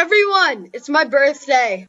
everyone, it's my birthday.